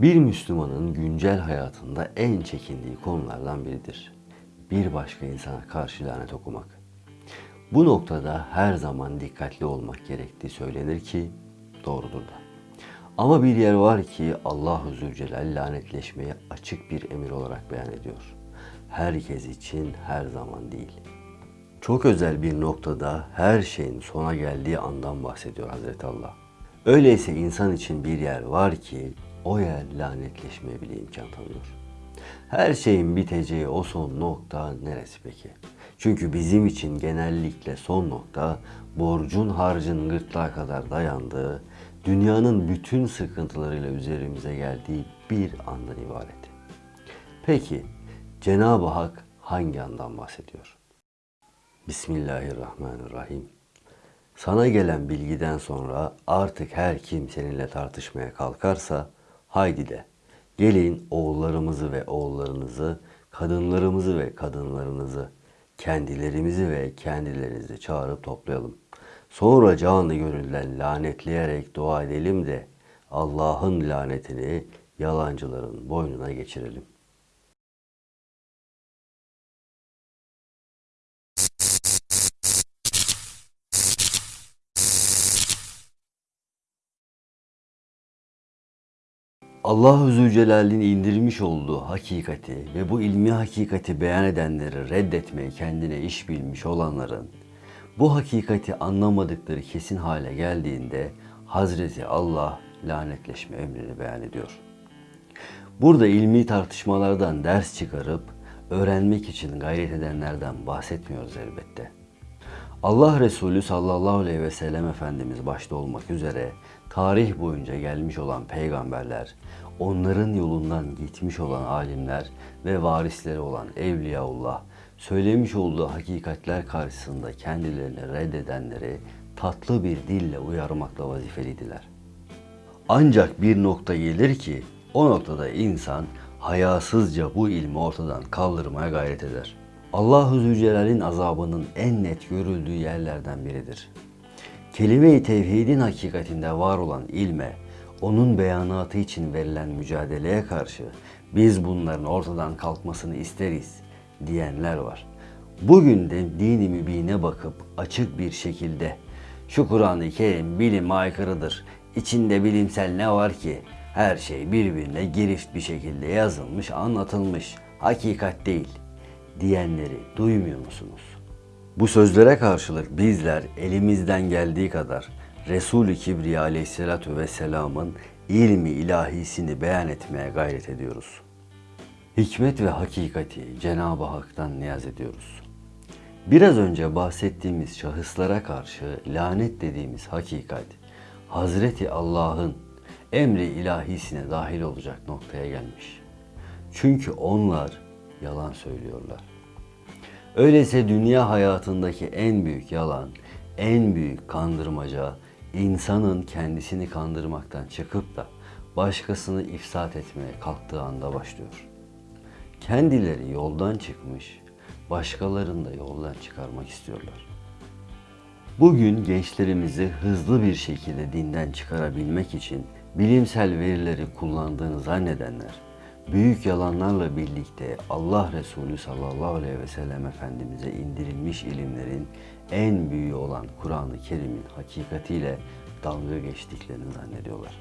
Bir Müslümanın güncel hayatında en çekindiği konulardan biridir. Bir başka insana karşı lanet okumak. Bu noktada her zaman dikkatli olmak gerektiği söylenir ki doğrudur da. Ama bir yer var ki Allah-u Zülcelal lanetleşmeye açık bir emir olarak beyan ediyor. Herkes için her zaman değil. Çok özel bir noktada her şeyin sona geldiği andan bahsediyor Hazreti Allah. Öyleyse insan için bir yer var ki o yer lanetleşmeye bile imkan tanıyor. Her şeyin biteceği o son nokta neresi peki? Çünkü bizim için genellikle son nokta borcun harcın gırtlağa kadar dayandığı, dünyanın bütün sıkıntılarıyla üzerimize geldiği bir andan ibaret. Peki Cenab-ı Hak hangi andan bahsediyor? Bismillahirrahmanirrahim. Sana gelen bilgiden sonra artık her kim seninle tartışmaya kalkarsa haydi de gelin oğullarımızı ve oğullarınızı, kadınlarımızı ve kadınlarınızı, kendilerimizi ve kendilerinizi çağırıp toplayalım. Sonra canı gönülden lanetleyerek dua edelim de Allah'ın lanetini yalancıların boynuna geçirelim. Allah-u Zülcelal'in indirmiş olduğu hakikati ve bu ilmi hakikati beyan edenleri reddetmeyi kendine iş bilmiş olanların bu hakikati anlamadıkları kesin hale geldiğinde Hazreti Allah lanetleşme emrini beyan ediyor. Burada ilmi tartışmalardan ders çıkarıp öğrenmek için gayret edenlerden bahsetmiyoruz elbette. Allah Resulü sallallahu aleyhi ve sellem Efendimiz başta olmak üzere tarih boyunca gelmiş olan peygamberler, onların yolundan gitmiş olan alimler ve varisleri olan Evliyaullah, söylemiş olduğu hakikatler karşısında kendilerini reddedenleri tatlı bir dille uyarmakla vazifeliydiler. Ancak bir nokta gelir ki o noktada insan hayasızca bu ilmi ortadan kaldırmaya gayret eder. Allahu Zülcelal'in azabının en net görüldüğü yerlerden biridir. Kelime-i tevhidin hakikatinde var olan ilme, onun beyanatı için verilen mücadeleye karşı biz bunların ortadan kalkmasını isteriz diyenler var. Bugün de dini mübine bakıp açık bir şekilde şu Kur'an-ı Kerim bilime aykırıdır. İçinde bilimsel ne var ki? Her şey birbirine girift bir şekilde yazılmış, anlatılmış. Hakikat değil diyenleri duymuyor musunuz? Bu sözlere karşılık bizler elimizden geldiği kadar Resul-i Kibriya aleyhissalatu vesselamın ilmi ilahisini beyan etmeye gayret ediyoruz. Hikmet ve hakikati Cenab-ı Hak'tan niyaz ediyoruz. Biraz önce bahsettiğimiz şahıslara karşı lanet dediğimiz hakikat, Hazreti Allah'ın emri ilahisine dahil olacak noktaya gelmiş. Çünkü onlar yalan söylüyorlar. Öyleyse dünya hayatındaki en büyük yalan, en büyük kandırmaca, insanın kendisini kandırmaktan çıkıp da başkasını ifsat etmeye kalktığı anda başlıyor. Kendileri yoldan çıkmış, başkalarını da yoldan çıkarmak istiyorlar. Bugün gençlerimizi hızlı bir şekilde dinden çıkarabilmek için bilimsel verileri kullandığını zannedenler, büyük yalanlarla birlikte Allah Resulü sallallahu aleyhi ve sellem Efendimiz'e indirilmiş ilimlerin en büyüğü olan Kur'an-ı Kerim'in hakikatiyle dalga geçtiklerini zannediyorlar.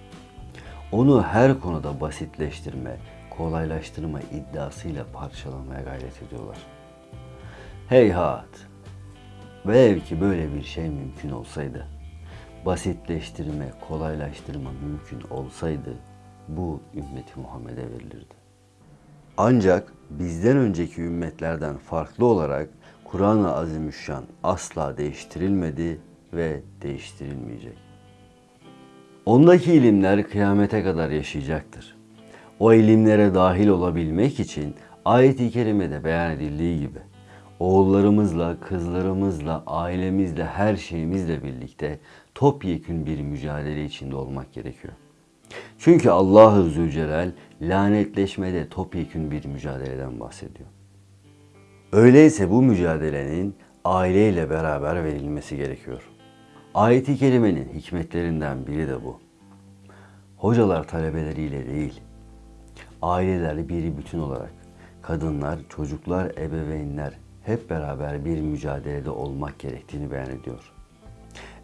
Onu her konuda basitleştirme, kolaylaştırma iddiasıyla parçalamaya gayret ediyorlar. Heyhat! Velev ki böyle bir şey mümkün olsaydı, basitleştirme, kolaylaştırma mümkün olsaydı bu ümmeti Muhammed'e verilirdi. Ancak bizden önceki ümmetlerden farklı olarak Kur'an-ı Azimüşşan asla değiştirilmedi ve değiştirilmeyecek. Ondaki ilimler kıyamete kadar yaşayacaktır. O ilimlere dahil olabilmek için ayet-i kerimede beyan edildiği gibi oğullarımızla, kızlarımızla, ailemizle, her şeyimizle birlikte topyekün bir mücadele içinde olmak gerekiyor. Çünkü Allah-u Zülcelal lanetleşmede topyekün bir mücadeleden bahsediyor. Öyleyse bu mücadelenin aileyle beraber verilmesi gerekiyor. Ayet-i kerimenin hikmetlerinden biri de bu. Hocalar talebeleriyle değil, aileler bir bütün olarak, kadınlar, çocuklar, ebeveynler hep beraber bir mücadelede olmak gerektiğini beyan ediyor.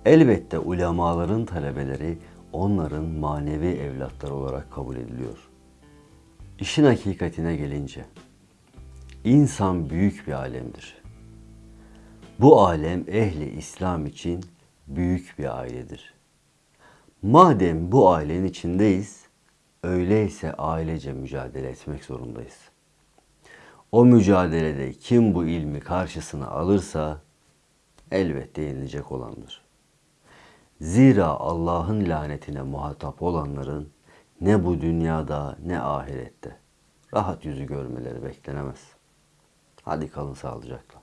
Elbette ulemaların talebeleri onların manevi evlatları olarak kabul ediliyor. İşin hakikatine gelince, insan büyük bir alemdir. Bu alem ehli İslam için büyük bir ailedir. Madem bu ailenin içindeyiz, öyleyse ailece mücadele etmek zorundayız. O mücadelede kim bu ilmi karşısına alırsa elbette yenilecek olandır. Zira Allah'ın lanetine muhatap olanların ne bu dünyada ne ahirette rahat yüzü görmeleri beklenemez. Hadi kalın sağlıcakla.